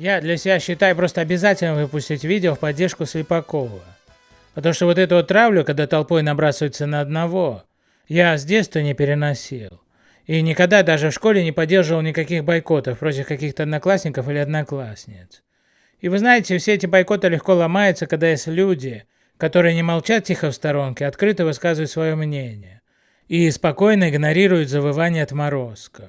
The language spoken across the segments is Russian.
Я для себя считаю просто обязательно выпустить видео в поддержку Слепакова. Потому что вот эту вот травлю, когда толпой набрасываются на одного, я с детства не переносил. И никогда даже в школе не поддерживал никаких бойкотов против каких-то одноклассников или одноклассниц. И вы знаете, все эти бойкоты легко ломаются, когда есть люди, которые не молчат тихо в сторонке, открыто высказывают свое мнение и спокойно игнорируют завывание отморозков.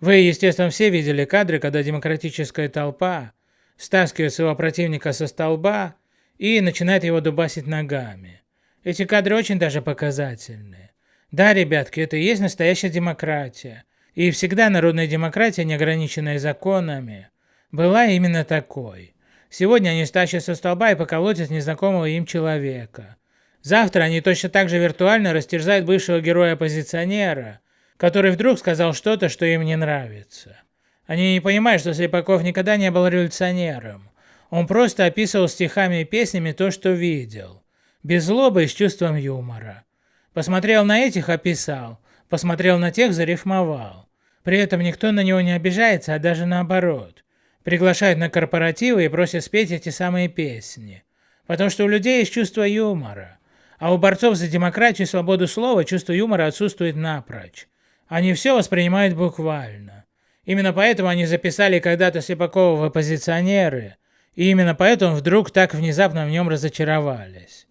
Вы, естественно, все видели кадры, когда демократическая толпа стаскивает своего противника со столба и начинает его дубасить ногами. Эти кадры очень даже показательные. Да, ребятки, это и есть настоящая демократия. И всегда народная демократия, не ограниченная законами, была именно такой. Сегодня они стащат со столба и поколотят незнакомого им человека. Завтра они точно так же виртуально растерзают бывшего героя-оппозиционера, который вдруг сказал что-то, что им не нравится. Они не понимают, что Слепаков никогда не был революционером. Он просто описывал стихами и песнями то, что видел. Без злобы и с чувством юмора. Посмотрел на этих – описал. Посмотрел на тех – зарифмовал. При этом никто на него не обижается, а даже наоборот. Приглашают на корпоративы и просят спеть эти самые песни. Потому что у людей есть чувство юмора. А у борцов за демократию и свободу слова чувство юмора отсутствует напрочь. Они все воспринимают буквально. Именно поэтому они записали когда-то Слепакова в оппозиционеры, и именно поэтому вдруг так внезапно в нем разочаровались.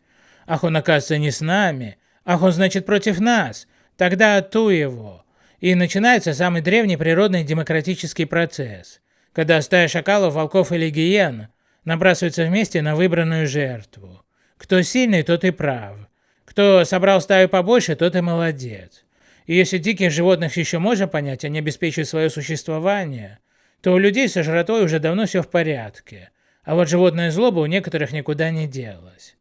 Ах, он оказывается не с нами, ах, он значит против нас, тогда ту его. И начинается самый древний природный демократический процесс, когда стая шакалов, волков или гиен набрасываются вместе на выбранную жертву. Кто сильный, тот и прав. Кто собрал стаю побольше, тот и молодец. И если диких животных еще можно понять, они обеспечивают свое существование, то у людей со жратвой уже давно все в порядке, а вот животная злоба у некоторых никуда не делась.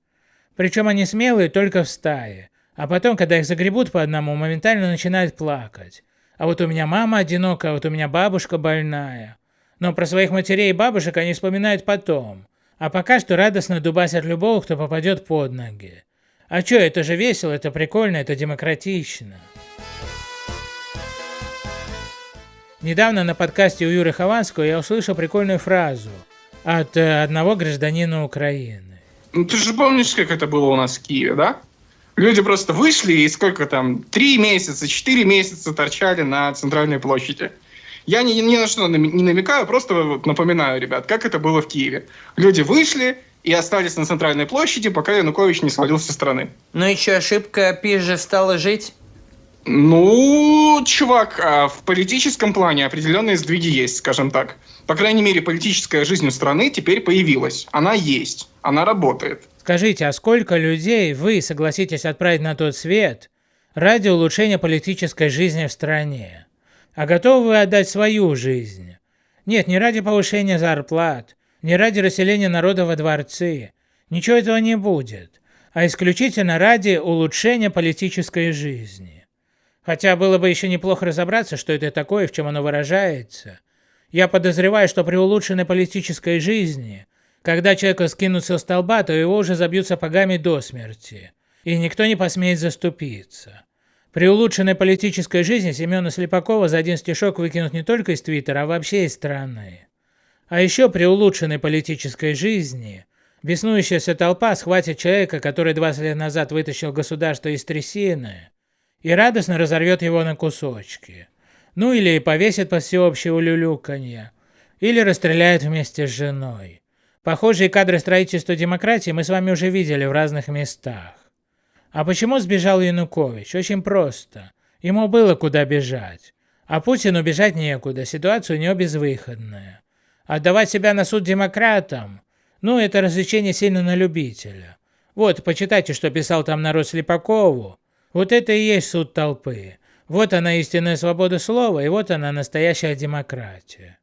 Причем они смелые только в стае, а потом, когда их загребут по одному, моментально начинают плакать. А вот у меня мама одинокая, а вот у меня бабушка больная. Но про своих матерей и бабушек они вспоминают потом, а пока что радостно дубасят любого, кто попадет под ноги. А чё, это же весело, это прикольно, это демократично. Недавно на подкасте у Юры Хованского я услышал прикольную фразу от э, одного гражданина Украины. Ну, ты же помнишь, как это было у нас в Киеве, да? Люди просто вышли и сколько там, три месяца, четыре месяца торчали на центральной площади. Я ни, ни на что не намекаю, просто вот напоминаю, ребят, как это было в Киеве. Люди вышли и остались на центральной площади, пока Янукович не свалился со страны. Ну еще ошибка пизже стала жить? Ну, чувак, а в политическом плане определенные сдвиги есть, скажем так. По крайней мере, политическая жизнь у страны теперь появилась. Она есть, она работает. Скажите, а сколько людей вы согласитесь отправить на тот свет ради улучшения политической жизни в стране? А готовы вы отдать свою жизнь? Нет, не ради повышения зарплат, не ради расселения народа во дворцы. Ничего этого не будет, а исключительно ради улучшения политической жизни. Хотя было бы еще неплохо разобраться, что это такое, в чем оно выражается. Я подозреваю, что при улучшенной политической жизни, когда человека скинут со столба, то его уже забьют сапогами до смерти, и никто не посмеет заступиться. При улучшенной политической жизни Семена Слепакова за один стишок выкинут не только из Твиттера, а вообще из страны. А еще при улучшенной политической жизни беснующаяся толпа схватит человека, который 20 лет назад вытащил государство из трясины, и радостно разорвет его на кусочки. Ну или повесит под всеобщее улюлюканье, или расстреляет вместе с женой. Похожие кадры строительства демократии мы с вами уже видели в разных местах. А почему сбежал Янукович? Очень просто. Ему было куда бежать. А Путину бежать некуда, ситуация у него безвыходная. Отдавать себя на суд демократам? Ну, это развлечение сильно на любителя. Вот, почитайте, что писал там народ Слепакову, вот это и есть суд толпы. Вот она истинная свобода слова, и вот она настоящая демократия.